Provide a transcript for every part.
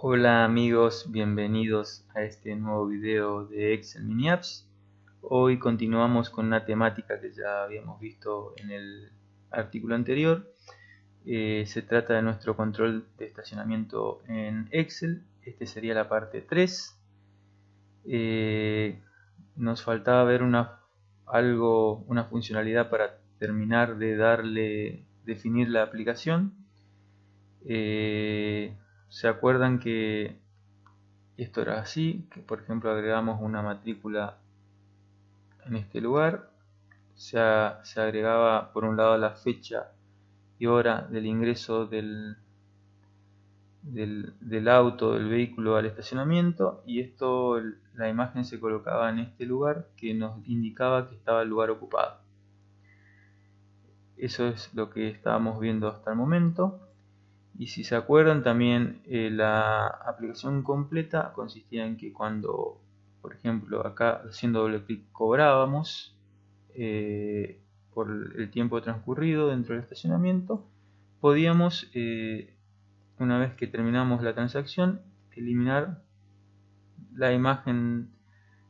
Hola amigos, bienvenidos a este nuevo video de Excel Mini Apps. Hoy continuamos con una temática que ya habíamos visto en el artículo anterior. Eh, se trata de nuestro control de estacionamiento en Excel. Este sería la parte 3. Eh, nos faltaba ver una, algo, una funcionalidad para terminar de darle, definir la aplicación. Eh, ¿Se acuerdan que esto era así? Que por ejemplo agregamos una matrícula en este lugar. Se, agregaba por un lado la fecha y hora del ingreso del, del, auto, del vehículo al estacionamiento y esto, la imagen se colocaba en este lugar que nos indicaba que estaba el lugar ocupado. Eso es lo que estábamos viendo hasta el momento. Y si se acuerdan también eh, la aplicación completa consistía en que cuando, por ejemplo, acá haciendo doble clic cobrábamos eh, por el tiempo transcurrido dentro del estacionamiento, podíamos, eh, una vez que terminamos la transacción, eliminar la imagen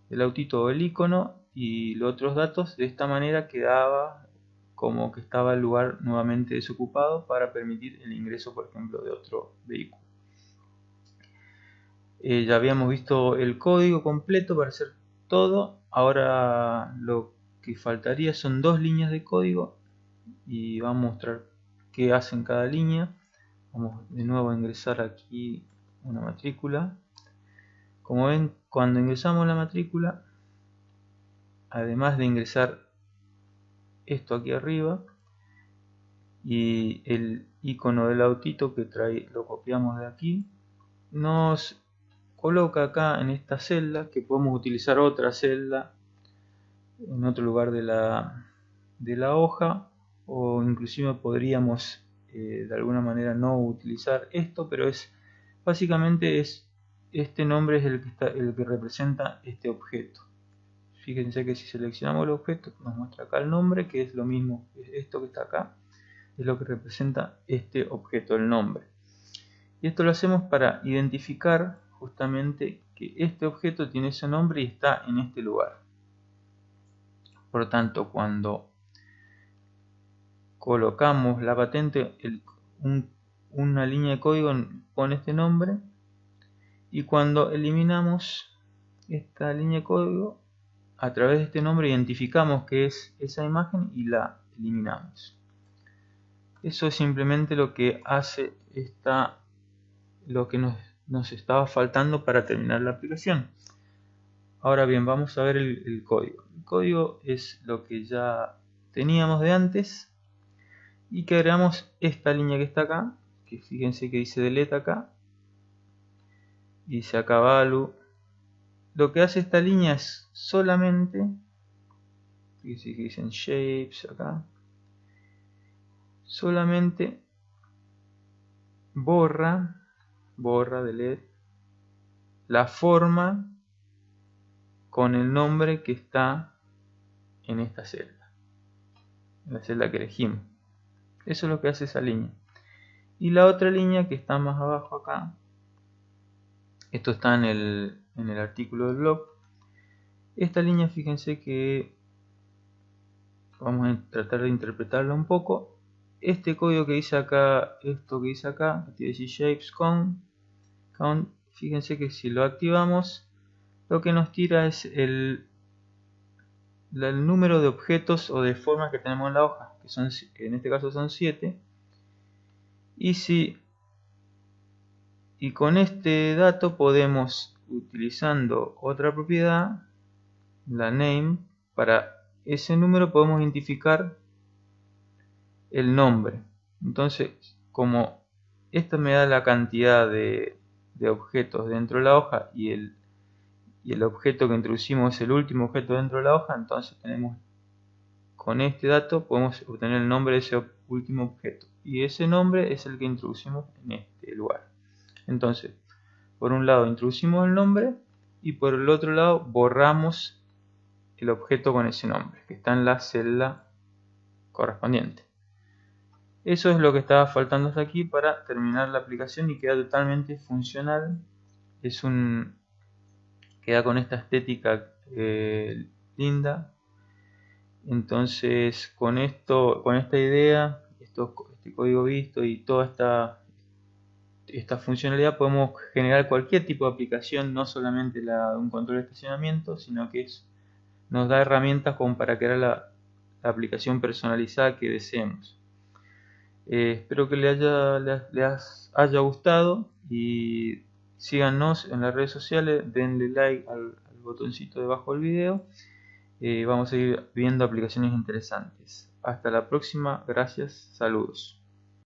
del autito o el icono y los otros datos. De esta manera quedaba como que estaba el lugar nuevamente desocupado para permitir el ingreso, por ejemplo, de otro vehículo. Eh, ya habíamos visto el código completo para hacer todo. Ahora lo que faltaría son dos líneas de código y vamos a mostrar qué hacen cada línea. Vamos de nuevo a ingresar aquí una matrícula. Como ven, cuando ingresamos la matrícula, además de ingresar esto aquí arriba y el icono del autito que trae lo copiamos de aquí nos coloca acá en esta celda que podemos utilizar otra celda en otro lugar de la, de la hoja o inclusive podríamos eh, de alguna manera no utilizar esto pero es básicamente es este nombre es el que, está, el que representa este objeto fíjense que si seleccionamos el objeto nos muestra acá el nombre que es lo mismo esto que está acá es lo que representa este objeto el nombre. Y esto lo hacemos para identificar justamente que este objeto tiene ese nombre y está en este lugar. Por lo tanto cuando colocamos la patente una línea de código pone este nombre y cuando eliminamos esta línea de código a través de este nombre identificamos que es esa imagen y la eliminamos. Eso es simplemente lo que hace esta, lo que nos, nos estaba faltando para terminar la aplicación. Ahora bien, vamos a ver el, código. El código es lo que ya teníamos de antes y que agregamos esta línea que está acá, que fíjense que dice delete acá, y dice acá value lo que hace esta línea es solamente que dicen shapes acá solamente borra borra delete la forma con el nombre que está en esta celda en la celda que elegimos. Eso es lo que hace esa línea. Y la otra línea que está más abajo acá esto está en el en el artículo del blog. Esta línea, fíjense que vamos a tratar de interpretarla un poco. Este código que dice acá, esto que dice acá, que dice shapes con count, fíjense que si lo activamos, lo que nos tira es el, el número de objetos o de formas que tenemos en la hoja, que, son, en este caso son 7. Y si y con este dato podemos utilizando otra propiedad, la name, para ese número podemos identificar el nombre. Entonces, como esto me da la cantidad de, objetos dentro de la hoja y el, y el objeto que introducimos es el último objeto dentro de la hoja, entonces tenemos con este dato podemos obtener el nombre de ese último objeto y ese nombre es el que introducimos en este lugar. Entonces, por un lado introducimos el nombre y por el otro lado borramos el objeto con ese nombre que está en la celda correspondiente Eso es lo que estaba faltando hasta aquí para terminar la aplicación y queda totalmente funcional. Es un queda con esta estética eh, linda. Entonces, con esto, con esta idea, esto, este código visto y toda esta esta funcionalidad podemos generar cualquier tipo de aplicación, no solamente la de un control de estacionamiento, sino que nos da herramientas como para crear la, aplicación personalizada que deseemos. Eh, espero que les haya, gustado y síganos en las redes sociales, denle like al, botoncito debajo del video. Eh, vamos a ir viendo aplicaciones interesantes. Hasta la próxima, gracias, saludos.